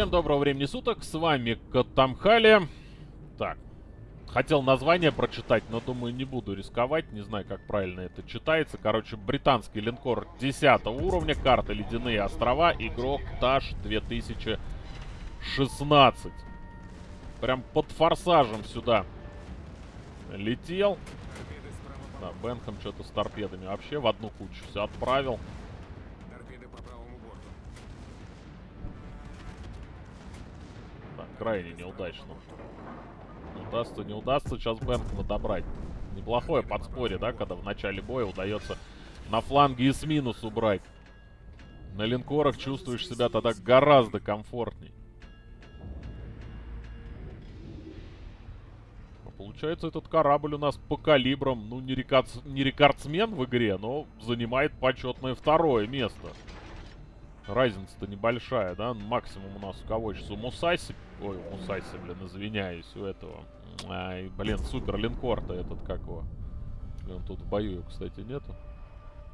Всем доброго времени суток, с вами Катамхали. Так, хотел название прочитать, но думаю не буду рисковать, не знаю как правильно это читается. Короче, британский линкор 10 уровня, карта Ледяные острова, игрок Таш 2016. Прям под форсажем сюда летел. Да, Бенхам что-то с торпедами вообще в одну кучу все отправил. Крайне неудачно. Удастся, не удастся сейчас Бэнкма добрать. Неплохое подспорье, да, когда в начале боя удается на фланге и с минус убрать. На линкорах чувствуешь себя тогда гораздо комфортней. А получается, этот корабль у нас по калибрам, ну, не рекордсмен в игре, но занимает почетное второе место. Разница-то небольшая, да? Максимум у нас у кого сейчас? У Мусаси. Ой, у Мусаси, блин, извиняюсь, у этого. Ай, блин, супер линкор-то этот как его. Он тут в бою, кстати, нету.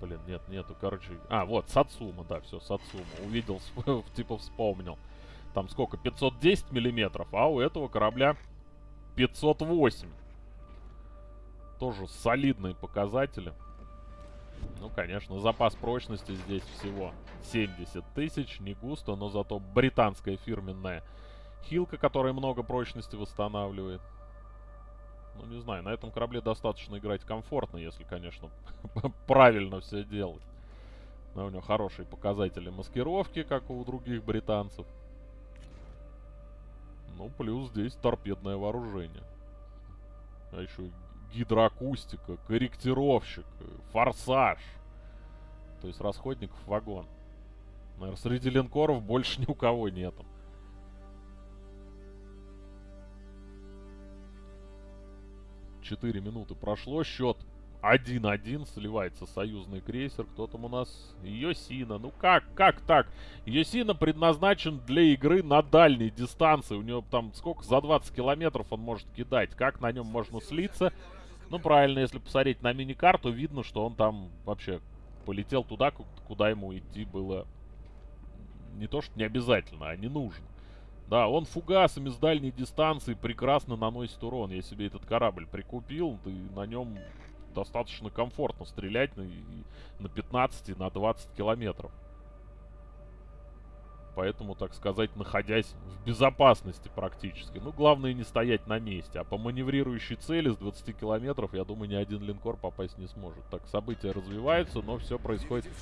Блин, нет, нету. Короче, а, вот, Сацума, да, все, Сацума. Увидел, типа вспомнил. Там сколько? 510 миллиметров, а у этого корабля 508. Тоже солидные показатели. Ну, конечно, запас прочности здесь всего 70 тысяч. Не густо, но зато британская фирменная хилка, которая много прочности восстанавливает. Ну, не знаю, на этом корабле достаточно играть комфортно, если, конечно, правильно все делать. Но у него хорошие показатели маскировки, как у других британцев. Ну, плюс здесь торпедное вооружение. А еще гидроакустика, корректировщик, форсаж. То есть расходников вагон. Наверное, среди линкоров больше ни у кого нету. Четыре минуты прошло, счет 1-1, сливается союзный крейсер. Кто там у нас? Йосина. Ну как, как так? Йосина предназначен для игры на дальней дистанции. У него там сколько? За 20 километров он может кидать. Как на нем можно слиться? Ну, правильно, если посмотреть на мини-карту, видно, что он там вообще полетел туда, куда ему идти было не то, что не обязательно, а не нужно. Да, он фугасами с дальней дистанции прекрасно наносит урон. Я себе этот корабль прикупил, и на нем достаточно комфортно стрелять на, на 15 и на 20 километров. Поэтому, так сказать, находясь в безопасности практически. Ну, главное не стоять на месте. А по маневрирующей цели с 20 километров, я думаю, ни один линкор попасть не сможет. Так, события развиваются, но все происходит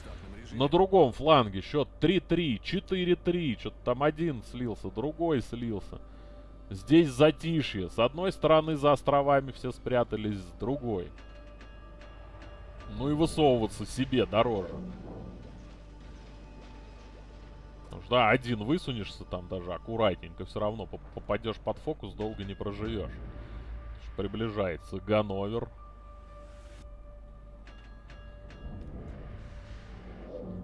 на другом фланге. Счет 3-3, 4-3. Что-то там один слился, другой слился. Здесь затишье. С одной стороны за островами все спрятались, с другой. Ну и высовываться себе дороже. Потому что, да, один высунешься там даже аккуратненько, все равно попадешь под фокус, долго не проживешь. Приближается Ганновер.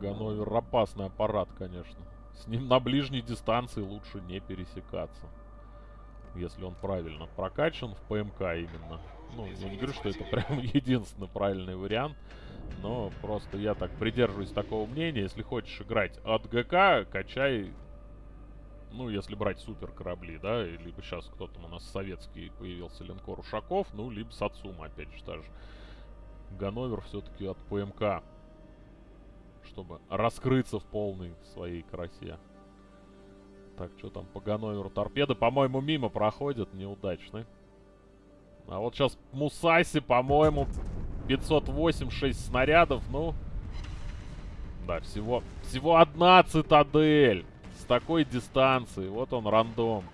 Ганновер опасный аппарат, конечно. С ним на ближней дистанции лучше не пересекаться. Если он правильно прокачан в ПМК именно. Ну, я не говорю, что это прям единственный правильный вариант. Но просто я так придерживаюсь такого мнения. Если хочешь играть от ГК, качай... Ну, если брать супер корабли, да, либо сейчас кто-то у нас советский появился линкор Ушаков, ну, либо Сацума, опять же, даже. Ганновер все-таки от ПМК, чтобы раскрыться в полной своей красе. Так, что там по Ганноверу? Торпеды, по-моему, мимо проходят, неудачны. А вот сейчас Мусаси, по-моему, 508-6 снарядов, ну... Да, всего, всего одна цитадель с такой дистанции. Вот он, рандом.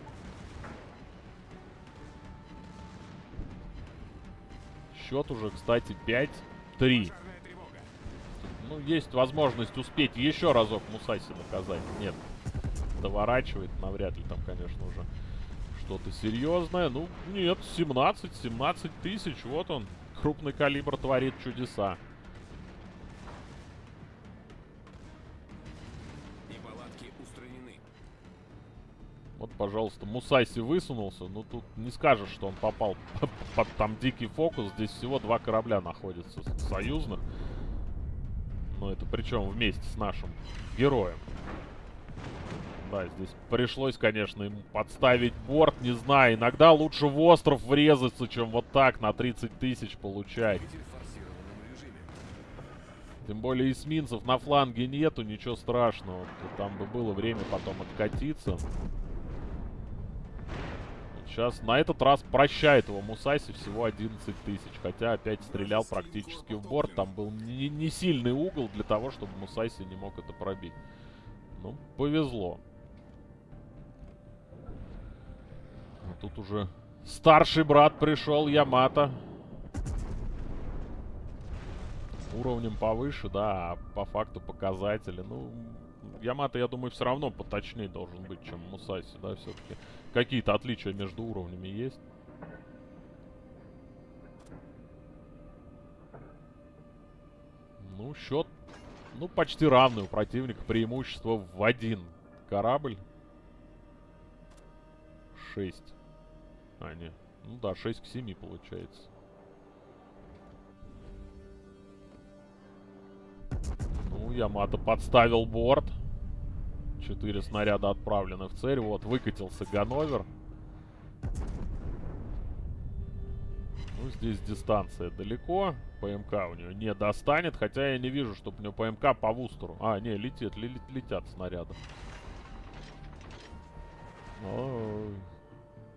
Счет уже, кстати, 5-3. Ну, есть возможность успеть еще разок Мусаси наказать. Нет, доворачивает навряд ли там, конечно, уже что-то серьезное. Ну, нет, 17, 17 тысяч, вот он крупный калибр творит чудеса. Вот, пожалуйста, Мусайси высунулся. Ну, тут не скажешь, что он попал под там дикий фокус. Здесь всего два корабля находятся союзных. Но это причем вместе с нашим героем. Да, здесь пришлось, конечно, ему подставить борт. Не знаю, иногда лучше в остров врезаться, чем вот так на 30 тысяч получать. Тем более эсминцев на фланге нету, ничего страшного. Там бы было время потом откатиться. Сейчас на этот раз прощает его Мусаси всего 11 тысяч. Хотя опять стрелял практически в борт. Там был не, не сильный угол для того, чтобы Мусаси не мог это пробить. Ну, повезло. А тут уже старший брат пришел, Ямато. Уровнем повыше, да, а по факту показатели. Ну, Ямато, я думаю, все равно поточнее должен быть, чем Мусаси, да, все-таки. Какие-то отличия между уровнями есть. Ну, счет, ну, почти равный у противника. Преимущество в один корабль. 6. А, нет. Ну да, 6 к 7 получается. Ну, Ямато подставил борт. Четыре снаряда отправлены в цель. Вот, выкатился Ганновер. Ну, здесь дистанция далеко. ПМК у нее не достанет. Хотя я не вижу, чтобы у нее ПМК по вустеру. А, не, летит, летят снаряды.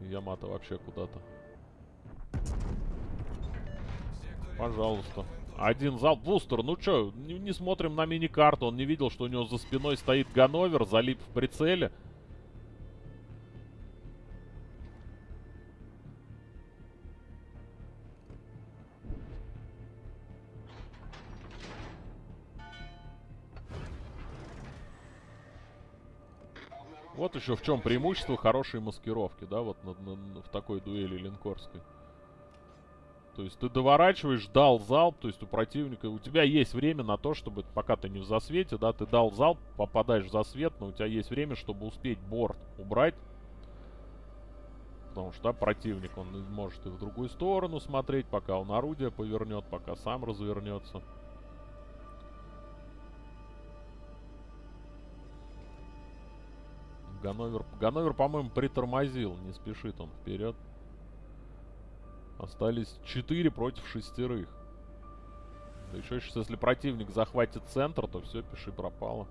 Ямато вообще куда-то. Пожалуйста. Один залп. Бустер, ну чё, не, не смотрим на мини-карту. Он не видел, что у него за спиной стоит Ганновер, залип в прицеле. Вот еще в чем преимущество хорошей маскировки, да, вот на, на, на, в такой дуэли линкорской. То есть ты доворачиваешь, дал залп, то есть у противника, у тебя есть время на то, чтобы, пока ты не в засвете, да, ты дал залп, попадаешь в засвет, но у тебя есть время, чтобы успеть борт убрать. Потому что, да, противник, он может и в другую сторону смотреть, пока он орудие повернет, пока сам развернется. Ганновер, Ганновер по-моему, притормозил, не спешит он вперед. Остались 4 против шестерых. Да еще сейчас, если противник захватит центр, то все, пиши пропало.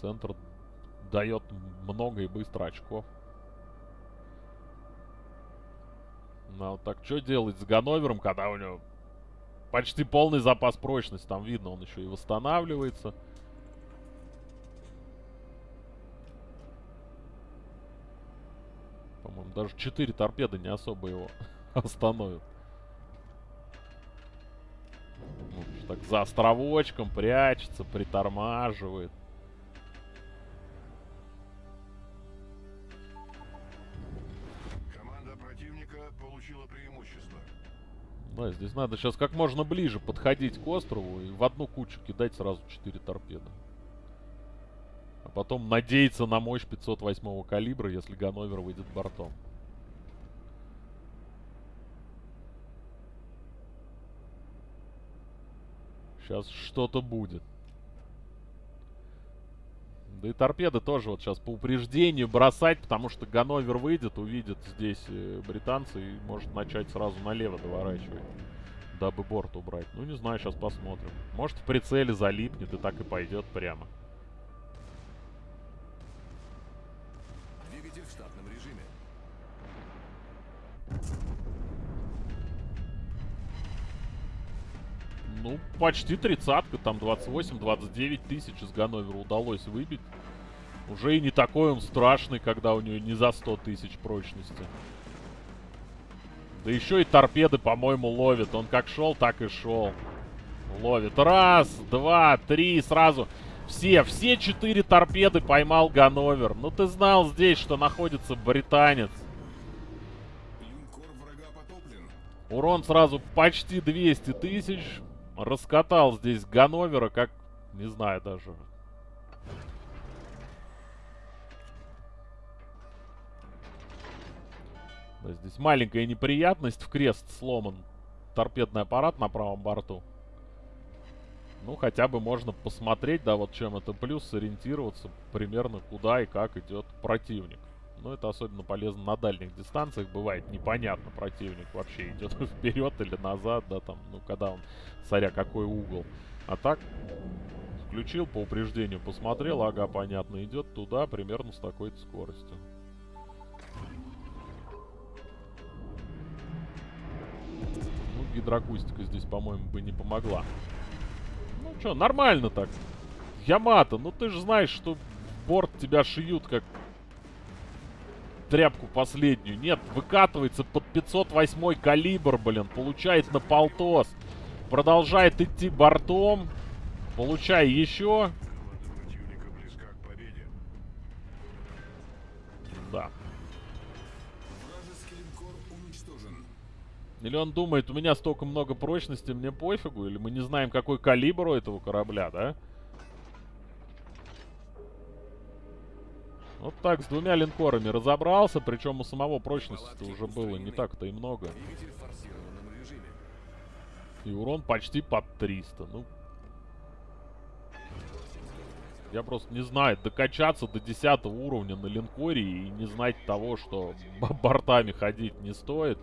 Центр дает много и быстро очков. Ну, вот так что делать с Ганновером, когда у него почти полный запас прочности? Там видно, он еще и восстанавливается. Даже 4 торпеды не особо его остановят. Ну, так за островочком прячется, притормаживает. Команда противника получила преимущество. Да, здесь надо сейчас как можно ближе подходить к острову и в одну кучу кидать сразу 4 торпеды. А потом надеяться на мощь 508 калибра, если Ганновер выйдет бортом. Сейчас что-то будет. Да и торпеды тоже вот сейчас по упреждению бросать, потому что Ганновер выйдет, увидит здесь э, британцы и может начать сразу налево доворачивать, дабы борт убрать. Ну, не знаю, сейчас посмотрим. Может, в прицеле залипнет и так и пойдет прямо. Ну, почти тридцатка, там 28-29 тысяч из Ганновера удалось выбить. Уже и не такой он страшный, когда у нее не за 100 тысяч прочности. Да еще и торпеды, по-моему, ловит. Он как шел, так и шел. Ловит. Раз, два, три, сразу. Все, все четыре торпеды поймал Ганновер. Ну ты знал здесь, что находится британец. Урон сразу почти 200 тысяч. Раскатал здесь Ганновера, как... Не знаю даже. Да, здесь маленькая неприятность. В крест сломан торпедный аппарат на правом борту. Ну, хотя бы можно посмотреть, да, вот чем это плюс, сориентироваться примерно куда и как идет противник. Ну, это особенно полезно на дальних дистанциях. Бывает непонятно, противник вообще идет вперед или назад, да, там, ну, когда он, смотря какой угол. А так, включил, по упреждению посмотрел, ага, понятно, идет туда примерно с такой-то скоростью. Ну, гидроакустика здесь, по-моему, бы не помогла. Ну, что, нормально так. Ямато, ну ты же знаешь, что борт тебя шьют как тряпку последнюю. Нет, выкатывается под 508 калибр, блин. Получает на полтос. Продолжает идти бортом. Получай еще. Да. Или он думает, у меня столько много прочности, мне пофигу? Или мы не знаем, какой калибр у этого корабля, да? Вот так, с двумя линкорами разобрался, причем у самого прочности уже было не так-то и много. И урон почти под 300. Ну, я просто не знаю, докачаться до 10 уровня на линкоре и не знать того, что бортами ходить не стоит.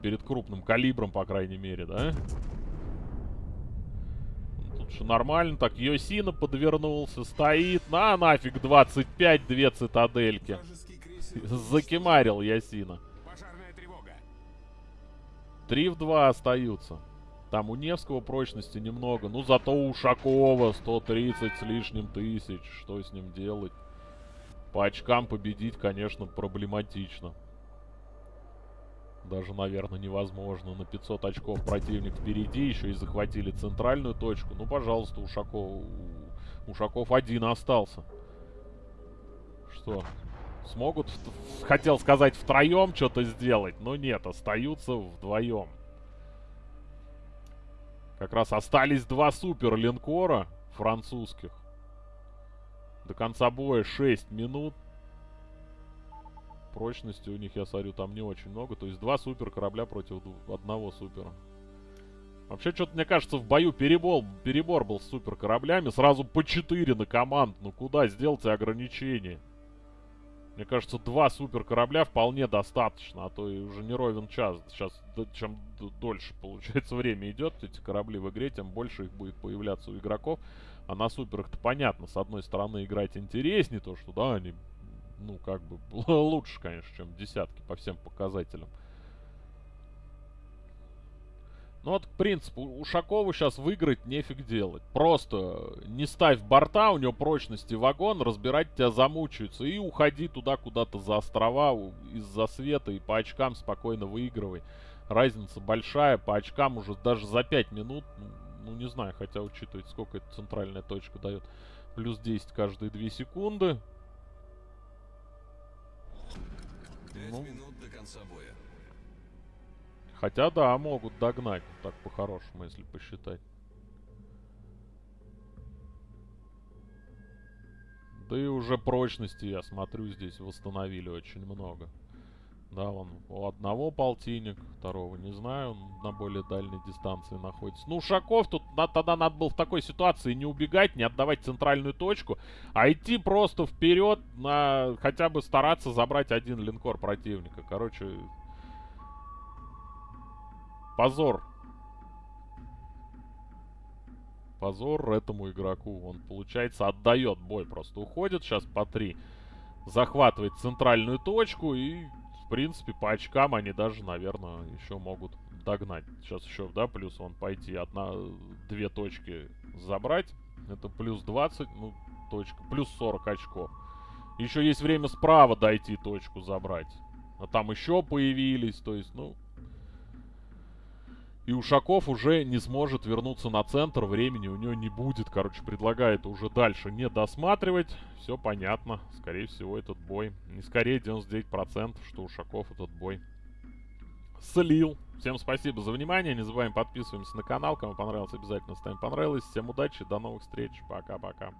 Перед крупным калибром, по крайней мере, да? Же нормально. Так, Йосина подвернулся, стоит. На нафиг 25, две цитадельки. Закимарил Ясина. 3 в 2 остаются. Там у Невского прочности немного. Ну, зато у Ушакова 130 с лишним тысяч. Что с ним делать? По очкам победить, конечно, проблематично. Даже, наверное, невозможно. На 500 очков противник впереди. Еще и захватили центральную точку. Ну, пожалуйста, Ушаков... Ушаков один остался. Что? Смогут, хотел сказать, втроем что-то сделать, но нет, остаются вдвоем. Как раз остались два супер линкора французских. До конца боя 6 минут. Прочности у них, я смотрю, там не очень много. То есть два супер корабля против одного супера. Вообще, что-то, мне кажется, в бою перебор, перебор был с супер кораблями. Сразу по 4 на команд. Ну куда? Сделайте ограничение. Мне кажется, два супер корабля вполне достаточно, а то и уже не ровен час. Сейчас, чем дольше, получается, время идет, эти корабли в игре, тем больше их будет появляться у игроков. А на суперах-то понятно, с одной стороны играть интереснее, то что, да, они, ну, как бы, лучше, конечно, чем десятки по всем показателям. Ну вот, к принципу, Ушакову сейчас выиграть нефиг делать. Просто не ставь борта, у него прочности вагон, разбирать тебя замучаются. И уходи туда куда-то за острова из-за света и по очкам спокойно выигрывай. Разница большая, по очкам уже даже за 5 минут, ну, ну, не знаю, хотя учитывать сколько эта центральная точка дает. Плюс 10 каждые 2 секунды. Ну. минут до конца боя. Хотя да, могут догнать, так по-хорошему, если посчитать. Да и уже прочности, я смотрю, здесь восстановили очень много. Да, он у одного полтинник, второго не знаю, он на более дальней дистанции находится. Ну, Ушаков тут на- тогда надо было в такой ситуации не убегать, не отдавать центральную точку, а идти просто вперед на хотя бы стараться забрать один линкор противника. Короче, Позор. Позор этому игроку. Он, получается, отдает бой. Просто уходит сейчас по три. Захватывает центральную точку. И, принципе, по очкам они даже, наверное, еще могут догнать. Сейчас еще, да, плюс он пойти одна, две точки забрать. Это плюс 20, ну, точка. Плюс 40 очков. Еще есть время справа дойти точку забрать. А там еще появились. То есть, ну, и Ушаков уже не сможет вернуться на центр, времени у него не будет. Короче, предлагает уже дальше не досматривать. Все понятно. Скорее всего, этот бой. Не скорее 99%, что Ушаков этот бой слил. Всем спасибо за внимание. Не забываем подписываемся на канал. Кому понравилось, обязательно ставим понравилось. Всем удачи, до новых встреч. Пока-пока.